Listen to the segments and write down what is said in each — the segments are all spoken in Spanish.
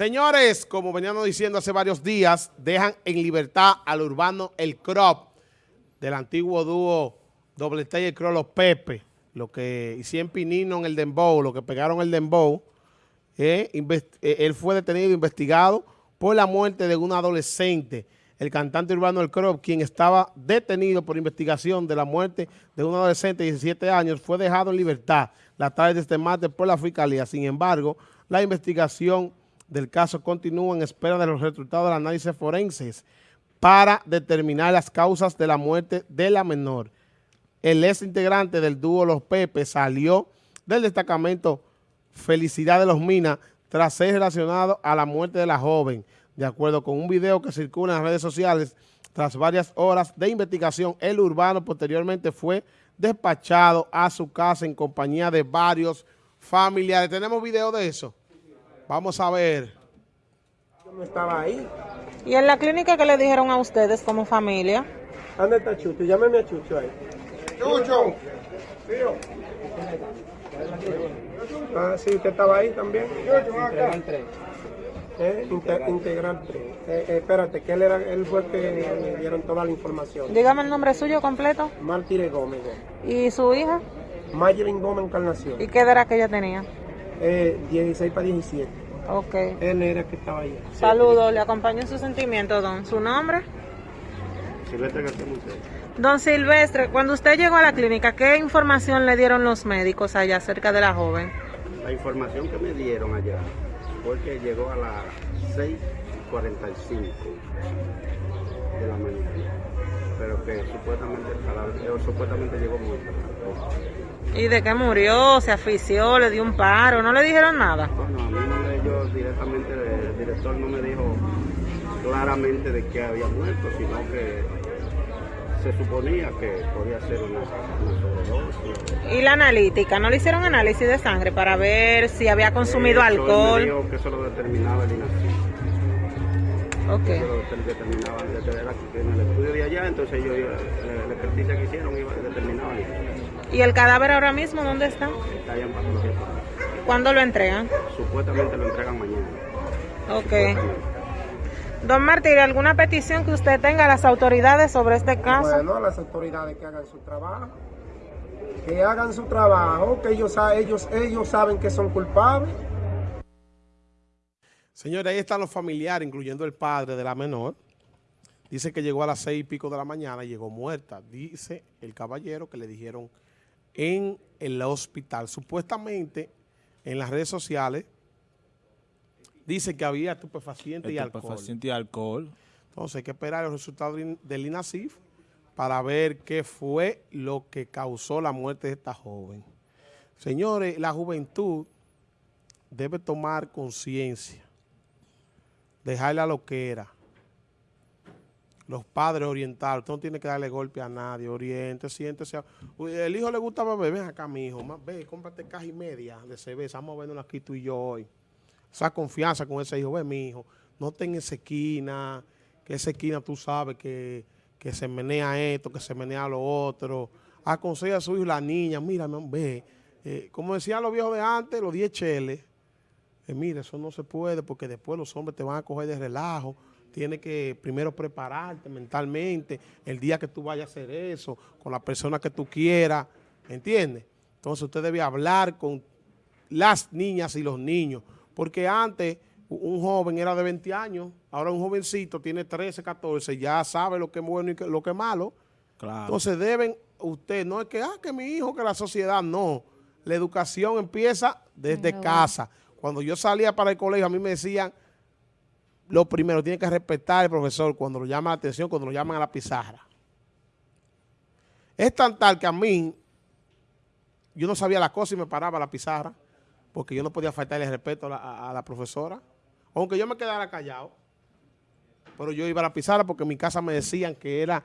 Señores, como veníamos diciendo hace varios días, dejan en libertad al urbano El Crop, del antiguo dúo Doble T y El Los Pepe, lo que hicieron Pinino en el Dembow, lo que pegaron el Dembow. Eh, eh, él fue detenido e investigado por la muerte de un adolescente, el cantante urbano El Crop, quien estaba detenido por investigación de la muerte de un adolescente de 17 años, fue dejado en libertad la tarde de este martes por la Fiscalía. Sin embargo, la investigación del caso continúa en espera de los resultados del análisis forenses para determinar las causas de la muerte de la menor. El ex integrante del dúo Los Pepe salió del destacamento Felicidad de los Minas tras ser relacionado a la muerte de la joven. De acuerdo con un video que circula en las redes sociales, tras varias horas de investigación, el urbano posteriormente fue despachado a su casa en compañía de varios familiares. ¿Tenemos video de eso? Vamos a ver. Yo no estaba ahí. ¿Y en la clínica qué le dijeron a ustedes como familia? ¿Dónde está Chucho? Llámeme a Chucho ahí. ¡Chucho! Ah, sí, usted estaba ahí también. Integral 3. Eh, integral 3. Eh, eh, espérate, que él, era, él fue el que le dieron toda la información. Dígame el nombre suyo completo. Martínez Gómez. ¿Y su hija? Mayelin Gómez Encarnación. ¿Y qué edad que ella tenía? Eh, 16 para 17. Ok. Él era el que estaba ahí. Saludos, le acompaño en su sentimiento, don. ¿Su nombre? Silvestre García Montero. Don Silvestre, cuando usted llegó a la clínica, ¿qué información le dieron los médicos allá acerca de la joven? La información que me dieron allá fue que llegó a las 6.45 de la mañana, pero que supuestamente, la, supuestamente llegó muerta. ¿Y de qué murió? ¿Se asfixió? ¿Le dio un paro? ¿No le dijeron nada? Bueno, a mí yo directamente, el director no me dijo claramente de qué había muerto, sino que se suponía que podía ser una, sobredosis. ¿Y la analítica? ¿No le hicieron análisis de sangre para ver si había consumido alcohol? me dijo que eso lo determinaba el INACI. Ok. Eso lo determinaba en el estudio de allá, entonces ellos, la experticia que hicieron iba determinaba ¿Y el cadáver ahora mismo dónde está? Está allá en patología. ¿Cuándo lo entregan? Supuestamente lo entregan mañana. Ok. Don Martín, ¿alguna petición que usted tenga a las autoridades sobre este caso? Bueno, a las autoridades que hagan su trabajo. Que hagan su trabajo, que ellos, ellos, ellos saben que son culpables. Señores, ahí están los familiares, incluyendo el padre de la menor. Dice que llegó a las seis y pico de la mañana y llegó muerta. Dice el caballero que le dijeron en el hospital. Supuestamente, en las redes sociales, dice que había estupefaciente y alcohol. Estupefaciente y alcohol. Entonces hay que esperar los resultados del INASIF para ver qué fue lo que causó la muerte de esta joven. Señores, la juventud debe tomar conciencia, dejarla lo que era los padres orientados, usted no tiene que darle golpe a nadie, oriente, siéntese. El hijo le gusta beber, ven acá mi hijo, ve, cómprate caja y media de cerveza, vamos a vernos aquí tú y yo hoy. Esa confianza con ese hijo, ve mi hijo, no ten esa esquina, que esa esquina tú sabes que, se menea esto, que se menea lo otro. Aconseja a su hijo la niña, mira, ve, eh, como decían los viejos de antes, los 10 cheles, eh, mira, eso no se puede porque después los hombres te van a coger de relajo tiene que primero prepararte mentalmente, el día que tú vayas a hacer eso, con la persona que tú quieras, ¿entiendes? Entonces usted debe hablar con las niñas y los niños, porque antes un joven era de 20 años, ahora un jovencito tiene 13, 14, ya sabe lo que es bueno y lo que es malo. Entonces deben, usted, no es que, ah, que mi hijo, que la sociedad, no. La educación empieza desde casa. Cuando yo salía para el colegio, a mí me decían, lo primero, tiene que respetar al profesor cuando lo llama la atención, cuando lo llaman a la pizarra. Es tan tal que a mí, yo no sabía la cosa y me paraba a la pizarra, porque yo no podía faltarle respeto a la, profesora, aunque yo me quedara callado, pero yo iba a la pizarra porque en mi casa me decían que era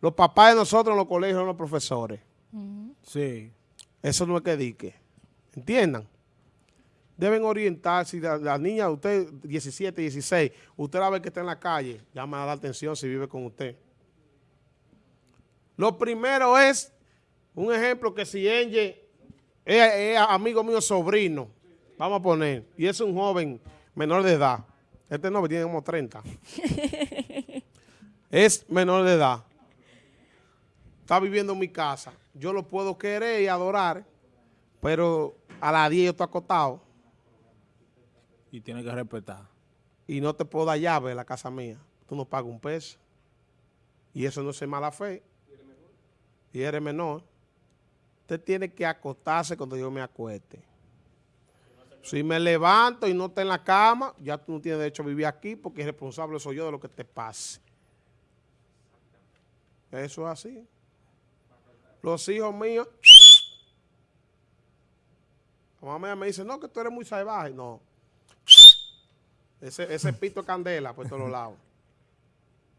los papás de nosotros en los colegios eran los profesores. Sí. Eso no es que dique. ¿Entiendan? Deben orientarse. La, la, niña, usted 17, 16, usted la ve que está en la calle, llama la atención si vive con usted. Lo primero es, un ejemplo que si Enge es, amigo mío sobrino, vamos a poner, y es un joven menor de edad. Este no, tiene como 30. es menor de edad. Está viviendo en mi casa. Yo lo puedo querer y adorar, pero a las 10 yo estoy acostado Y tiene que respetar. y no te puedo dar llave de la casa mía. Tú no pagas un peso. Y eso no es mala fe. Y eres menor. Usted tiene que acostarse cuando yo me acueste. Si me levanto y no está en la cama, ya tú no tienes derecho a vivir aquí porque responsable soy yo de lo que te pase. Eso es así. Los hijos míos, la mamá me dice, no, que tú eres muy salvaje. No. Ese, ese pito de candela por todos lados.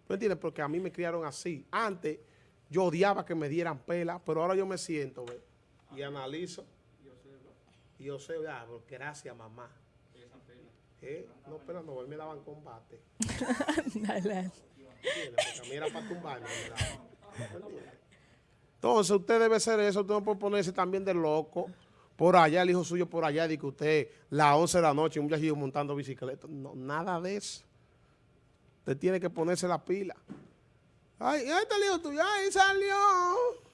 ¿Tú entiendes? Porque a mí me criaron así. Antes yo odiaba que me dieran pela, pero ahora yo me siento ¿ve? y analizo. Y yo sé, ah, gracias mamá. ¿Eh? No, pela no, él me daban combate. ¿Entiendes? Porque a mí era para tumbarme. me. Entonces usted debe ser eso, usted no puede ponerse también de loco. Por allá, el hijo suyo por allá, de que usted, las 11 de la noche, un viajillo montando bicicleta. No, nada de eso. Usted tiene que ponerse la pila. Ay, ahí está el hijo tuyo. Ay, salió.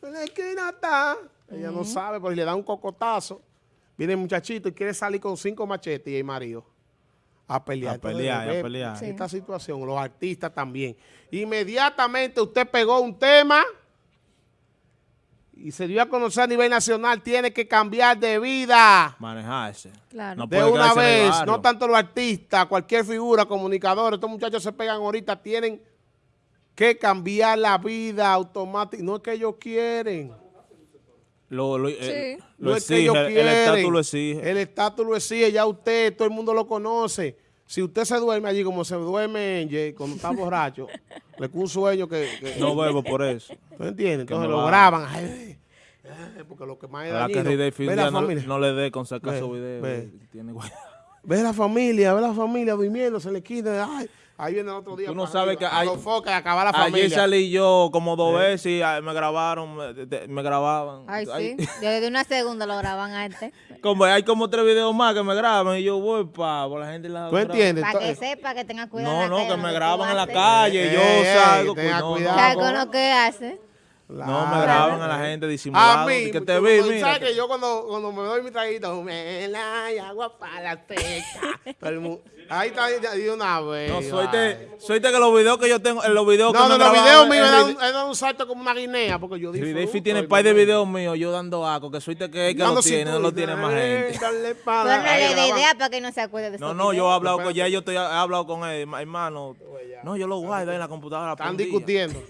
En la esquina está. Ella no sabe, pero si le da un cocotazo, viene el muchachito y quiere salir con cinco machetes y el marido a pelear. A Entonces, pelear, a pelear. Sí. Esta situación, los artistas también. Inmediatamente usted pegó un tema y se dio a conocer a nivel nacional, tiene que cambiar de vida. Manejarse. Claro. No De una vez, no tanto los artistas, cualquier figura, comunicadores, estos muchachos se pegan ahorita, tienen que cambiar la vida automática. No es que ellos quieren, Lo, lo, eh, lo no es que ellos el- el quieren. estatus lo exige. El estatus lo exige, ya usted, todo el mundo lo conoce. Si usted se duerme allí como se duerme cuando está borracho, le un sueño que... que- No bebo por eso. ¿Tú entiendes? Entonces lo graban. Ay, ay, porque lo que más es que ve la no, familia. no le dé con sacar Ve, su video. ve. Tiene Ve la familia, ve la familia durmiendo, se le quita. Ay, ahí viene el otro día. Tú no para sabes arriba, que hay- y acabar la Ayer familia. salí yo como dos veces y ah, me grabaron, me, grababan. Ay, Ay, sí. Desde una segunda lo graban antes. como, hay como tres videos más que me graban y yo voy pa, por la gente la ¿Tú entiendes? Para que sepa que tenga cuidado. No, la no, calle, que me graban en la calle, yo salgo. tenga no, no. cuidado. ¿Sabes con lo que hace? No, me graban a la gente A disimulando. mí, que te vi, mira. ¿Sabes que yo cuando, cuando me doy mi traguito, me la y agua para la mundo- Ahí está de una vez. No, suerte, suerte que los videos que yo tengo, en los videos que No, me no, los videos míos, he dado un- he dado un salto como una guinea, porque yo disfruto. Fi tiene el par de videos míos yo dando aco, que suerte que, que Dando lo tiene, no lo tiene más eh, gente. no graban. idea para que no se acuerde de No, no, yo he hablado con ya yo estoy, he hablado con él, hermano. No, yo lo guardo ahí en la computadora. Están discutiendo.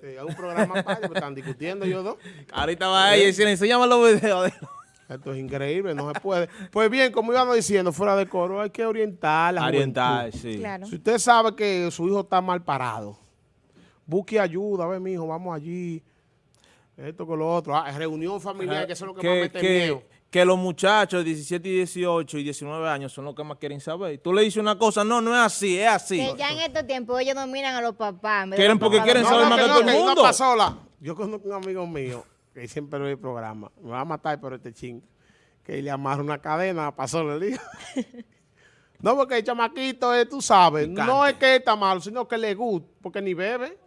Sí, hay un programa aparte, pero están discutiendo ellos dos. Ahorita va ella y dice, enséñame los videos. de- Esto es increíble, no se puede. Pues bien, como íbamos diciendo, fuera de coro, hay que orientar a la Oriental, juventud. sí. Claro. Si usted sabe que su hijo está mal parado, busque ayuda, a ver, mi hijo, vamos allí, esto con lo otro. Ah, reunión familiar, que eso es lo que, más que, mete que, miedo. Que los muchachos de 17 y 18 y 19 años son los que más quieren saber. Tú le dices una cosa, no, no es así, es así. Que ya en estos tiempos ellos dominan a los papás. Quieren porque papás quieren No, saber no, más que no, todo el mundo. sola. Yo conozco un amigo mío que siempre ve el programa. Me va a matar por este ching. Que le amarra una cadena para sola el hijo. No, porque el chamaquito, es, tú sabes, no es que está malo, sino que le gusta, porque ni bebe.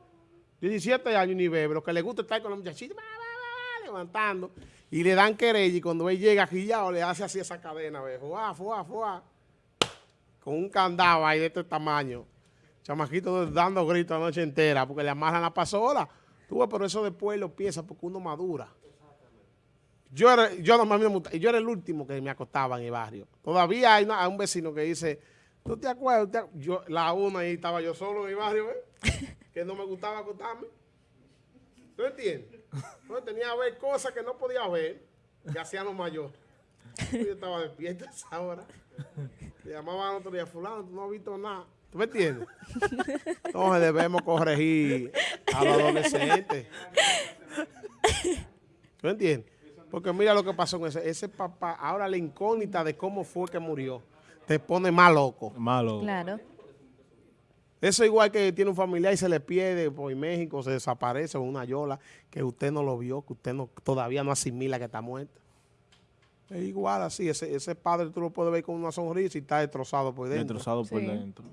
17 años ni bebe. Lo que le gusta es estar con los muchachitos, levantando. Y le dan querella y cuando él llega guillado le hace así esa cadena, ve, fuá, fuá, fuá. Con un candado ahí de este tamaño. Chamaquito dando gritos la noche entera porque le amarran la pasola. Tú ves, pero eso después lo piensa porque uno madura. Yo era, yo, no, me yo era el último que me acostaba en el barrio. Todavía hay, una- hay un vecino que dice, ¿tú te acuerdas? ¿Tú te- Yo, la una ahí estaba yo solo en el barrio, ¿ves? que no me gustaba acostarme. ¿Tú entiendes? Entonces tenía que ver cosas que no podía ver, que hacían los mayores. Yo estaba despierto a esa hora. Le llamaban al otro día, fulano, tú no has visto nada. ¿Tú me entiendes? Entonces debemos corregir a los adolescentes. ¿Tú entiendes? Porque mira lo que pasó con ese, ese papá. Ahora la incógnita de cómo fue que murió te pone más loco. Malo. Claro. Eso igual que tiene un familiar y se le pierde por México, se desaparece o una yola que usted no lo vio, que usted no, todavía no asimila que está muerto. Es igual así, ese, ese padre tú lo puedes ver con una sonrisa y está destrozado por dentro. Destrozado por Sí. dentro.